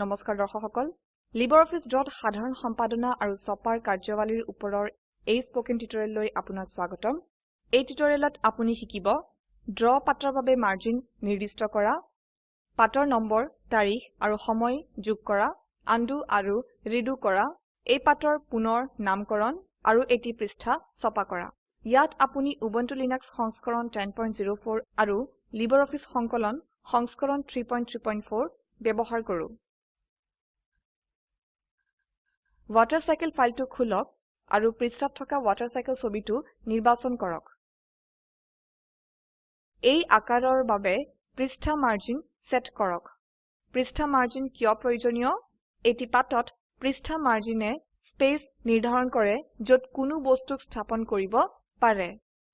নমস্কাৰ দৰ্শক সকল LibreOffice ড্ৰত সাধাৰণ সম্পাদনা আৰু ছপাৰ কাৰ্যাৱলীৰ ওপৰৰ এই স্পকেন টিউটোৰিয়েললৈ আপোনাক স্বাগতম। এই টিউটোৰিয়েলত আপুনি শিকিব ড্ৰ পাতৰ বাবে মাৰ্জিন নিৰ্দিষ্ট কৰা পাতৰ নম্বৰ তাৰিখ আৰু সময় যোগ কৰা আনডু আৰু ৰিডু কৰা এই পাতৰ পুনৰ নামকৰণ আৰু এটি পৃষ্ঠা ছপা কৰা। ইয়াত আপুনি উবুন্টু লিনাক্স সংস্কৰণ 1004 আৰু LibreOffice সংকলন সংস্কৰণ 334 ব্যবহাৰ কৰো। ৱাটাৰচাইকেল ফাইলটো খুলক আৰু পৃষ্ঠাত থকা ৱাটাৰচাইকেল ছবিটো নিৰ্বাচন কৰক। এই আকাৰৰ বাবে পৃষ্ঠা মাৰ্জিন সেট কৰক। পৃষ্ঠা মাৰ্জিন কিয় প্ৰয়োজনীয়? এটি পাতত পৃষ্ঠা মাৰ্জিনে স্পেচ নিৰ্ধাৰণ কৰে যত কোনো বস্তুক স্থাপন কৰিব পাৰে।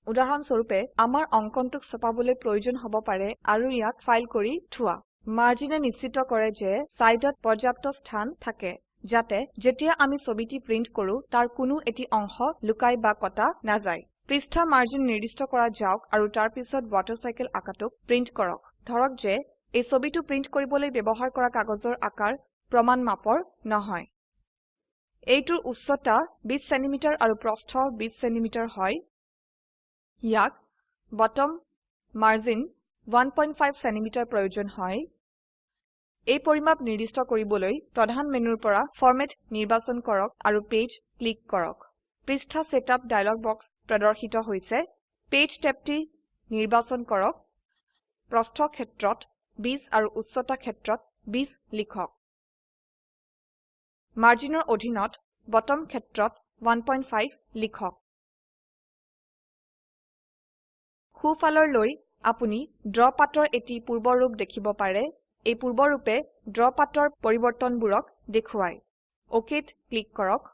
উদাহৰণ স্বৰূপে আমাৰ অঙ্কনটোক ছপাবলৈ প্ৰয়োজন হ'ব পাৰে আৰু ইয়াক ফাইল কৰি থোৱা। মাৰ্জিনে নিশ্চিত কৰে যে সাইডত পৰ্যাপ্ত স্থান থাকে। যাতে যেতিয়া আমি ছবিটি প্ৰিন্ট কৰো তাৰ কোনো এটি অংশ লুকাই বা কটা নাযায়। পৃষ্ঠা মাৰ্জিন নিৰ্দিষ্ট কৰা যাওক আৰু তাৰ পিছত ৱাটাৰচাইকেল আকাৰটোক প্ৰিন্ট কৰক। ধৰক যে এই ছবিটো প্ৰিন্ট কৰিবলৈ ব্যৱহাৰ কৰা কাগজৰ আকাৰ প্ৰমাণ মাপৰ নহয়। এইটোৰ উচ্চতা 20 সেমি আৰু প্ৰস্থ 20 সেমি হয়। ইয়াক বটম মাৰ্জিন 15 সেমি প্ৰয়োজন হয়। এই পৰিমাপ নিৰ্দিষ্ট কৰিবলৈ প্ৰধান মেনুৰ পৰা ফৰমেট নিৰ্বাচন কৰক আৰু পেজ ক্লিক কৰক। পৃষ্ঠা সেটআপ ডায়লগ বক্স প্ৰদৰ্শিত হৈছে। পেজ টেবটি নিৰ্বাচন কৰক। প্ৰস্থ ক্ষেত্ৰত 20 আৰু উচ্চতা ক্ষেত্ৰত 20 লিখক। মাৰ্জিনৰ অধীনত বটম ক্ষেত্ৰত 15 লিখক। সোঁফালৰলৈ আপুনি ড্ৰ পাতৰ এটি পূৰ্বৰূপ দেখিব পাৰে। এই পূৰ্বৰূপে ড্ৰ পাতৰ পৰিবৰ্তনবোৰক দেখুৱায় OKত ক্লিক কৰক।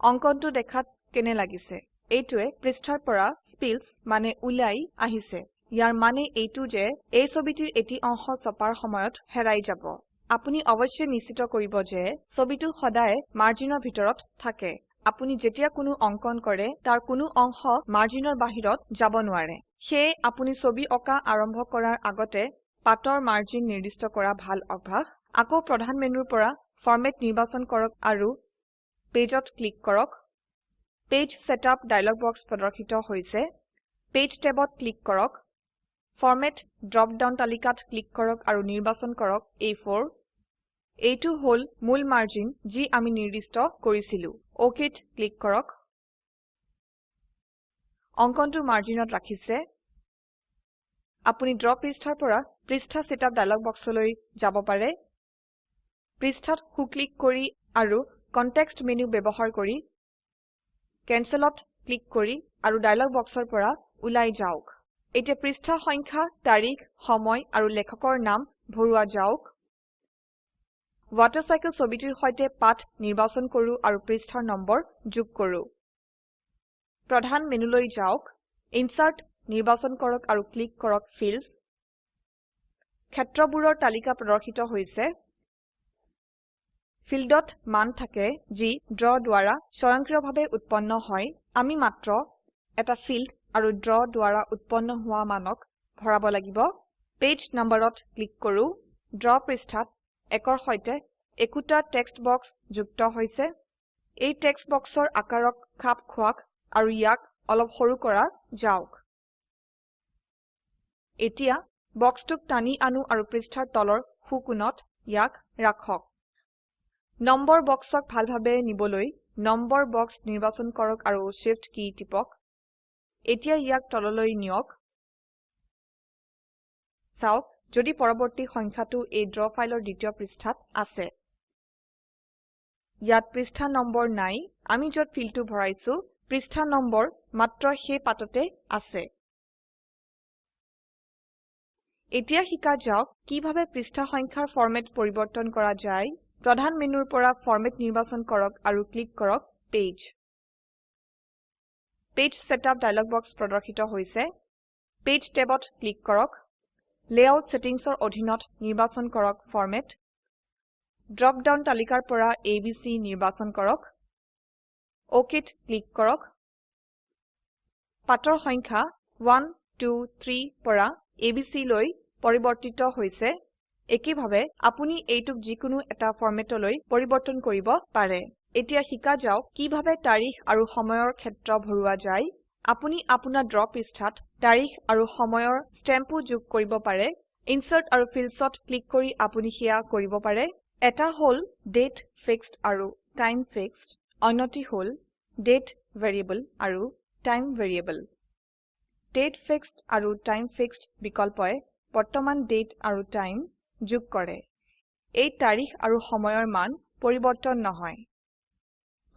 অঙ্কনটো দেখাত কেনে লাগিছে? এইটোৱে পৃষ্ঠাৰ পৰা স্পিলছ মানে উলাই আহিছে। ইয়াৰ মানে এইটো যে এই ছবিটিৰ এটি অংশ ছপাৰ সময়ত হেৰাই যাব। আপুনি অবশ্যই নিশ্চিত কৰিব যে ছবিটো সদায় মাৰ্জিনৰ ভিতৰত থাকে। আপুনি যেতিয়া কোনো অঙ্কন কৰে তাৰ কোনো অংশ মাৰ্জিনৰ বাহিৰত যাব নোৱাৰে। সেয়ে আপুনি ছবি অকা আৰম্ভ কৰাৰ আগতে পাতৰ মাৰ্জিন নিৰ্দিষ্ট কৰা ভাল অভ্যাস। আকৌ প্ৰধান মেনুৰ পৰা ফৰমেট নিৰ্বাচন কৰক আৰু পেজত ক্লিক কৰক। পেজ সেটআপ ডায়লগ বক্স প্ৰদৰ্শিত হৈছে। পেজ টেবত ক্লিক কৰক। ফৰমেট ড্ৰপ ডাউন তালিকাত ক্লিক কৰক আৰু নিৰ্বাচন কৰক A4 এইটো হল মূল মাৰ্জিন যি আমি নিৰ্দিষ্ট কৰিছিলো। OKত ক্লিক কৰক। অঙ্কনটো মাৰ্জিনত ৰাখিছে। আপুনি ড্ৰ পৃষ্ঠাৰ পৰা পৃষ্ঠা সেটআপ ডায়লগ বক্সলৈ যাব পাৰে। পৃষ্ঠাত সু ক্লিক কৰি আৰু কনটেক্সট মেনু ব্যবহাৰ কৰি Cancelত ক্লিক কৰি আৰু ডায়লগ বক্সৰ পৰা উলাই যাওক। এতিয়া পৃষ্ঠা সংখ্যা তাৰিখ সময় আৰু লেখকৰ নাম ভৰোৱা যাওক। ৱাটাৰচাইকেল ছবিটিৰ সৈতে পাত নিৰ্বাচন কৰো আৰু পৃষ্ঠাৰ নম্বৰ যোগ কৰো। প্ৰধান মেনুলৈ যাওক। ইনচাৰ্ট নিৰ্বাচন কৰক আৰু ক্লিক কৰক ফিল্ডছ ক্ষেত্ৰবোৰৰ তালিকা প্ৰদৰ্শিত হৈছে। ফিল্ডত মান থাকে যি ড্ৰ দ্বাৰা স্বয়ংক্ৰিয়ভাৱে উৎপন্ন হয়। আমি মাত্ৰ এটা ফিল্ড আৰু ড্ৰ দ্বাৰা উৎপন্ন হোৱা মানক ভৰাব লাগিব। পেজ নম্বৰত ক্লিক কৰো। ড্ৰ পৃষ্ঠাত একৰ সৈতে একোটা টেক্সট বক্স যুক্ত হৈছে। এই টেক্সট বক্সৰ আকাৰক খাপ খোৱাক আৰু ইয়াক অলপ সৰু কৰা যাওক। এতিয়া বক্সটোক টানি আনো আৰু পৃষ্ঠাৰ তলৰ সো কোণত ইয়াক ৰাখক। নম্বৰ বক্সক ভালভাবে নিবলৈ নম্বৰ বক্স নিৰ্বাচন কৰক আৰু Shift কী টিপক। এতিয়া ইয়াক তললৈ নিয়ক। চাওক যদি পৰবৰ্তী সংখ্যাটো এই ড্ৰ ফাইলৰ দ্বিতীয় পৃষ্ঠাত আছে। ইয়াত পৃষ্ঠা নম্বৰ নাই আমি যত ফিল্ডটো ভৰাইছো পৃষ্ঠা নম্বৰ মাত্ৰ সেই পাততে আছে। এতিয়া শিকা যাওক কিভাবে পৃষ্ঠা সংখ্যাৰ ফৰমেট পৰিবৰ্তন কৰা যায় প্ৰধান মেনুৰ পৰা ফৰমেট নিৰ্বাচন কৰক আৰু ক্লিক কৰক page page setup dialog box প্ৰদৰ্শিত হৈছে। পেজ টেবত ক্লিক কৰক। লেআউট সেটিংসৰ অধীনত নিৰ্বাচন কৰক ফৰমেট ড্ৰপ ডাউন তালিকাৰ পৰা ABC নিৰ্বাচন কৰক। OKত ক্লিক কৰক। পাতৰ সংখ্যা 1 2 3 পৰা ABC লৈ পৰিবৰ্তিত হৈছে। একেভাবে আপুনি এইটোক যিকোনো এটা ফৰমেটলৈ পৰিবৰ্তন কৰিব পাৰে। এতিয়া শিকা যাওক কিভাবে তাৰিখ আৰু সময়ৰ ক্ষেত্ৰ ভৰোৱা যায়। আপুনি আপোনাৰ ড্ৰ পৃষ্ঠাত তাৰিখ আৰু সময়ৰ ষ্টেম্পো যোগ কৰিব পাৰে। ইনচাৰ্ট আৰু ফিল্ডছত ক্লিক কৰি আপুনি সেয়া কৰিব পাৰে। এটা হল দাঁতে ফিক্সড আৰু টাইম ফিক্সড। অন্যটি হল দাঁতে ভেৰিয়েবল আৰু টাইম ভেৰিয়েবল। দাঁতে ফিক্সড আৰু টাইম ফিক্সড বিকল্পয়ে বৰ্তমান দাঁতে আৰু টাইম যোগ কৰে। এই তাৰিখ আৰু সময়ৰ মান পৰিবৰ্তন নহয়।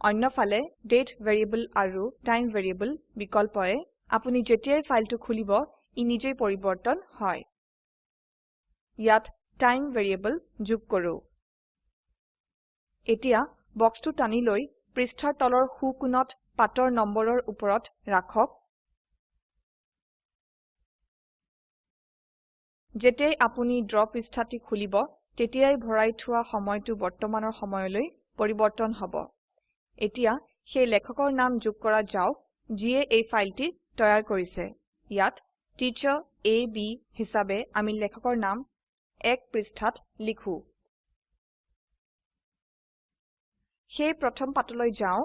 অন্যফালে দাঁতে ভেৰিয়েবল আৰু টাইম ভেৰিয়েবল বিকল্পয়ে আপুনি যেতিয়াই ফাইলটো খুলিব ই নিজেই পৰিবৰ্তন হয়। ইয়াত টাইম ভেৰিয়েবল যোগ কৰো। এতিয়া বক্সটো টানি লৈ পৃষ্ঠাৰ তলৰ সো কোণত পাতৰ নম্বৰৰ উপৰত ৰাখক। যেতিয়াই আপুনি ড্ৰ পৃষ্ঠাটি খুলিব তেতিয়াই ভৰাই থোৱা সময়টো বৰ্তমানৰ সময়লৈ পৰিবৰ্তন হব। এতিয়া সেই লেখকৰ নাম যোগ কৰা যাওক যিয়ে এই ফাইলটি তৈয়াৰ কৰিছে। ইয়াত টিচাৰ A B হিসাবে আমি লেখকৰ নাম এক পৃষ্ঠাত লিখো। সেই প্ৰথম পাতলৈ যাও।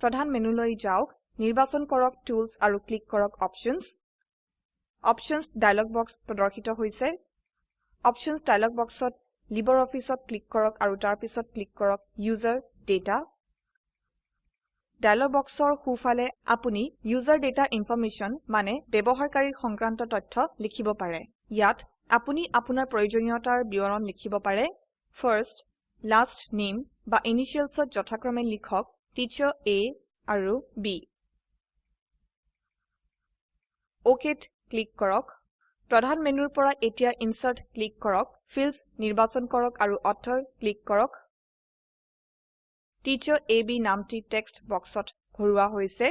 প্ৰধান মেনুলৈ যাওক। নিৰ্বাচন কৰক টুলছ আৰু ক্লিক কৰক অপশ্যনছ অপশ্যনছ ডায়লগ বক্স প্ৰদৰ্শিত হৈছে। অপশ্যনছ ডায়লগ বক্সত লিবাৰঅফিছত ক্লিক কৰক আৰু তাৰ পিছত ক্লিক কৰক উচাৰ ডাটা। ডায়লগ বক্সৰ সোঁফালে আপুনি উচাৰ ডাটা ইনফৰমেশ্যন মানে ব্যৱহাৰকাৰীৰ সংক্ৰান্ত তথ্য লিখিব পাৰে। ইয়াত আপুনি আপোনাৰ প্ৰয়োজনীয়তাৰ বিৱৰণ লিখিব পাৰে। ফাৰ্ষ্ট লাষ্ট নামে বা initialsত যথাক্ৰমে লিখক টিচাৰ A আৰু B OKত ক্লিক কৰক। প্ৰধান মেনুৰ পৰা এতিয়া ইনচাৰ্ট ক্লিক কৰক ফিল্ডছ নিৰ্বাচন কৰক আৰু অথৰ ক্লিক কৰক। টিচাৰ B নামটি টেক্সট বক্সত ভৰোৱা হৈছে।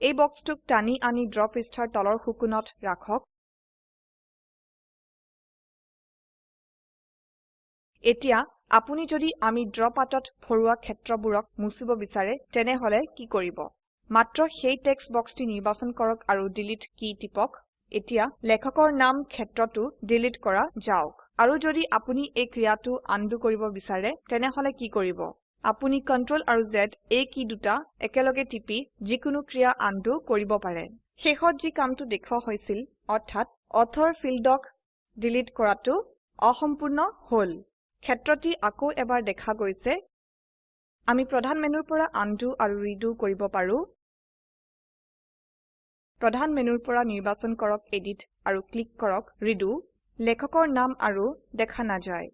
এই বক্সটোক টানি আনি ড্ৰ পৃষ্ঠাৰ তলৰ সোঁকোণত ৰাখক। এতিয়া আপুনি যদি আমি ড্ৰ পাতত ভৰোৱা ক্ষেত্ৰবোৰক মুছিব বিচাৰে তেনেহলে কি কৰিব? মাত্ৰ সেই টেক্সট বক্সটি নিৰ্বাচন কৰক আৰু ডিলিট কী টিপক। এতিয়া লেখকৰ নাম ক্ষেত্ৰটো ডিলিট কৰা যাওক। আৰু যদি আপুনি এই ক্ৰিয়াটো আনডু কৰিব বিচাৰে তেনেহলে কি কৰিব? আপুনি Ctrl আৰু Z এই কী দুটা একেলগে টিপি যিকোনো ক্ৰিয়া আনডু কৰিব পাৰে। শেষত যি কামটো দেখুৱা হৈছিল অৰ্থাৎ অথৰ ফিল্ডক ডিলিট কৰাটো অসম্পূৰ্ণ হল। ক্ষেত্ৰটি আকৌ এবাৰ দেখা গৈছে। আমি প্ৰধান মেনুৰ পৰা আনডু আৰু ৰিডু কৰিব পাৰো। প্ৰধান মেনুৰ পৰা নিৰ্বাচন কৰক এডিট আৰু ক্লিক কৰক ৰিডু লেখকৰ নাম আৰু দেখা নাযায়।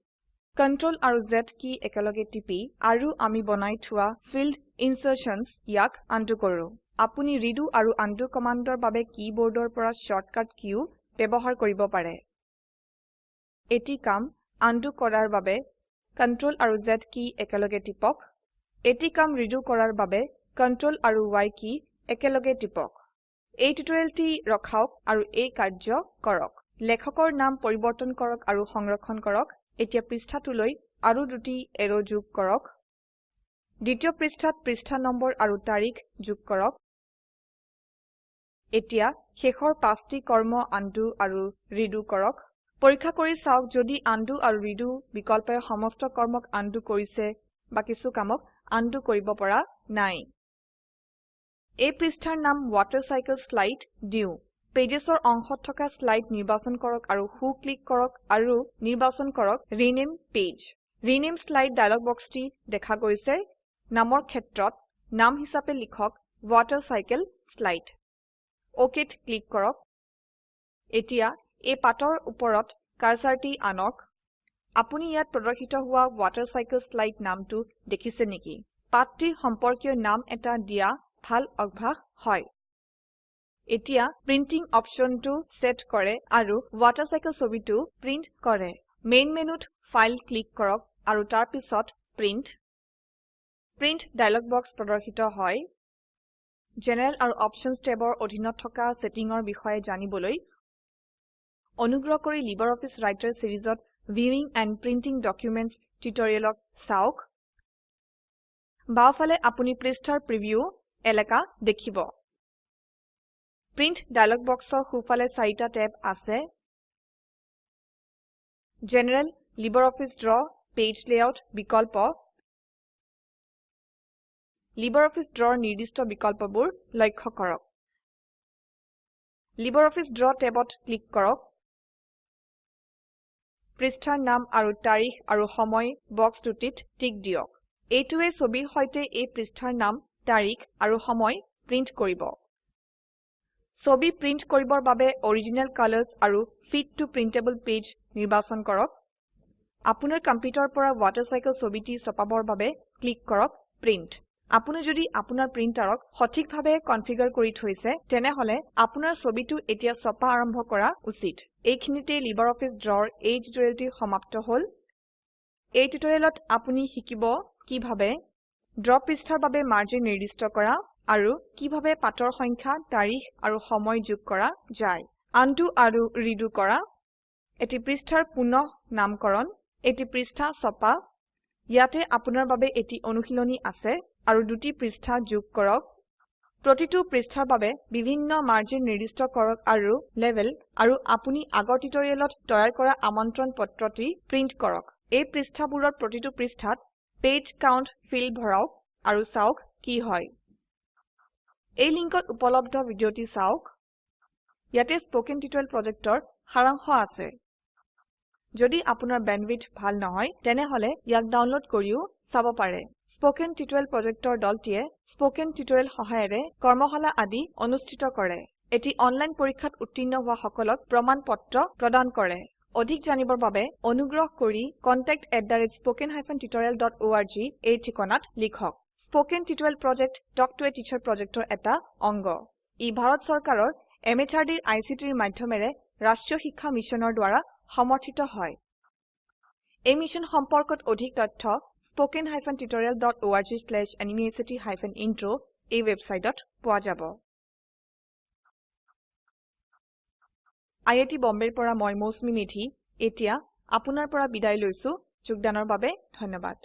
Ctrl আৰু Z কী একেলগে টিপি আৰু আমি বনাই থোৱা ফিল্ড ইনচাৰ্শ্যনছ ইয়াক আনডু কৰো। আপুনি ৰিডু আৰু আনডু কমান্ডৰ বাবে কীবোৰ্ডৰ পৰা শৰ্টকাট কীও ব্যবহাৰ কৰিব পাৰে। এটি কাম আনডু কৰাৰ বাবে Ctrl আৰু Z কী একেলগে টিপক। এটি কাম ৰিডু কৰাৰ বাবে Ctrl আৰু Y কী একেলগে টিপক। এই টিউটোৰিয়েলটি ৰখাওক আৰু এই কাৰ্য কৰক। লেখকৰ নাম পৰিবৰ্তন কৰক আৰু সংৰক্ষণ কৰক। এতিয়া পৃষ্ঠাটোলৈ আৰু দুটি এৰো যোগ কৰক। দ্বিতীয় পৃষ্ঠাত পৃষ্ঠা নম্বৰ আৰু তাৰিখ যোগ কৰক। এতিয়া শেষৰ পাঁচটি কৰ্ম আনডু আৰু ৰিডু কৰক। পৰীক্ষা কৰি চাওক যদি আনডু আৰু ৰিডু বিকল্পয়ে সমস্ত কৰ্মক আনডু কৰিছে বা কিছু কামক আনডু কৰিব পৰা নাই। এই পৃষ্ঠাৰ নাম ৱাটাৰচাইকেলশ্লাইড দিও। পেজেছৰ অংশত থকা স্লাইড নিৰ্বাচন কৰক আৰু সো ক্লিক কৰক আৰু নিৰ্বাচন কৰক rename page rename slide dialog বক্সটি দেখা গৈছে। নামৰ ক্ষেত্ৰত নাম হিচাপে লিখক ৱাটাৰচাইকেলশ্লাইড OKত ক্লিক কৰক। এতিয়া এই পাতৰ ওপৰত কাৰ্সাৰটি আনক। আপুনি ইয়াত প্ৰদৰ্শিত হোৱা ৱাটাৰচাইকেলশ্লাইড নামটো দেখিছে নেকি? পাঠটিৰ সম্পৰ্কীয় নাম এটা দিয়া ভাল অভ্যাস হয়। এতিয়া প্ৰিন্টিং অপশনটো সেট কৰে আৰু ৱাটাৰচাইকেল ছবিটো প্ৰিন্ট কৰে। মেইন মেনুত ফাইল ক্লিক কৰক আৰু তাৰ পিছত প্ৰিন্ট প্ৰিন্ট ডায়লগ বক্স প্ৰদৰ্শিত হয়। জেনাৰেল আৰু অপশ্যনছ টেবৰ অধীনত থকা সেটিংৰ বিষয়ে জানিবলৈ অনুগ্ৰহ কৰি লিবাৰঅফিছ ৰাইটাৰ সিৰিজত ভিউইং এণ্ড প্ৰিণ্টিং ডকুমেণ্টছ টিউটৰিয়েলক চাওক। বাওফালে আপুনি পৃষ্ঠাৰ প্ৰিভিউ এলাকা দেখিব। প্ৰিণ্ট ডায়লগ বক্সৰ সোঁফালে চাৰিটা ট্যাব আছে। General LibreOffice Draw page layout বিকল্প। লাইব্ৰঅফিছ ড্ৰৰ নিৰ্দিষ্ট বিকল্পবোৰ লক্ষ্য কৰক। লাইব্ৰঅফিছ ড্ৰ ট্যাবত ক্লিক কৰক। পৃষ্ঠাৰ নাম আৰু তাৰিখ আৰু সময় বক্স দুটিত টিক দিয়ক। এইটোৱে ছবিৰ সৈতে এই পৃষ্ঠাৰ নাম তাৰিখ আৰু সময় প্ৰিন্ট কৰিব। ছবি প্ৰিন্ট কৰিবৰ বাবে অৰিজিনেল কালাৰ্ছ আৰু ফিট ত প্ৰিণ্টেবল পেজ নিৰ্বাচন কৰক। আপোনাৰ কম্পিউটাৰৰ পৰা ৱাটাৰচাইকেল ছবিটি ছপাবৰ বাবে ক্লিক কৰক প্ৰিণ্ট। আপুনি যদি আপোনাৰ প্ৰিন্টাৰক সঠিকভাৱে কনফিগাৰ কৰি থৈছে তেনেহলে আপোনাৰ ছবিটো এতিয়া ছপা আৰম্ভ কৰা উচিত। এইখিনিতে লাইব্ৰঅফিছ ড্ৰৰ এই টিউটোৰিয়েলটি সমাপ্ত হল। এই টিউটোৰিয়েলত আপুনি শিকিব কিভাবে ড্ৰ পৃষ্ঠাৰ বাবে মাৰ্জিন নিৰ্দিষ্ট কৰা আৰু কিভাবে পাতৰ সংখ্যা তাৰিখ আৰু সময় যোগ কৰা যায়। আনডু আৰু ৰিডু কৰা। এটি পৃষ্ঠাৰ পুনঃ নামকৰণ। এটি পৃষ্ঠা ছপা। ইয়াতে আপোনাৰ বাবে এটি অনুশীলনী আছে আৰু দুটি পৃষ্ঠা যোগ কৰক। প্ৰতিটো পৃষ্ঠাৰ বাবে বিভিন্ন মাৰ্জিন নিৰ্দিষ্ট কৰক আৰু লেবেল আৰু আপুনি আগৰ টিউটোৰিয়েলত তৈয়াৰ কৰা আমন্ত্ৰণ পত্ৰটি প্ৰিন্ট কৰক। এই পৃষ্ঠাবোৰৰ প্ৰতিটো পৃষ্ঠাত পেজ কাউণ্ট ফিল্ড ভৰাওক আৰু চাওক কি হয়। এই লিঙ্কত উপলব্ধ ভিডিওটি চাওক। ইয়াতে স্পোকেন টিউটোৰিয়েল প্ৰজেক্টৰ সাৰাংশ আছে। যদি আপোনাৰ বেণ্ডৱিডথ ভাল নহয় তেনেহলে ইয়াক ডাউনলোড কৰিও চাব পাৰে। স্পোকেন টিউটোৰিয়েল প্ৰজেক্টৰ দলটিয়ে স্পোকেন টিউটোৰিয়েল সহায়েৰে কৰ্মশালা আদি অনুষ্ঠিত কৰে। এটি অনলাইন পৰীক্ষাত উত্তীৰ্ণ হোৱা সকলক প্ৰমাণ পত্ৰ প্ৰদান কৰে। অধিক জানিবৰ বাবে অনুগ্ৰহ কৰি contactspoken tutorialorg এই ঠিকনাত লিখক। Spoken tutorial project talk to a teacher প্ৰজেক্টৰ এটা অংগ। ই ভাৰত চৰকাৰৰ MHRDৰ ICTৰ মাধ্যমেৰে ৰাষ্ট্ৰীয় শিক্ষা মিছনৰ দ্বাৰা সমৰ্থিত হয়। এই মিশ্যন সম্পৰ্কত অধিক তথ্য ইন্ট্ৰ এই ওয়েবসাইটত পোৱা যাব। আই আই টী বম্বেৰ পৰা মই মৌচুমী মেধী। এতিয়া আপোনাৰ পৰা বিদায় লৈছো। যোগদানৰ বাবে ধন্যবাদ।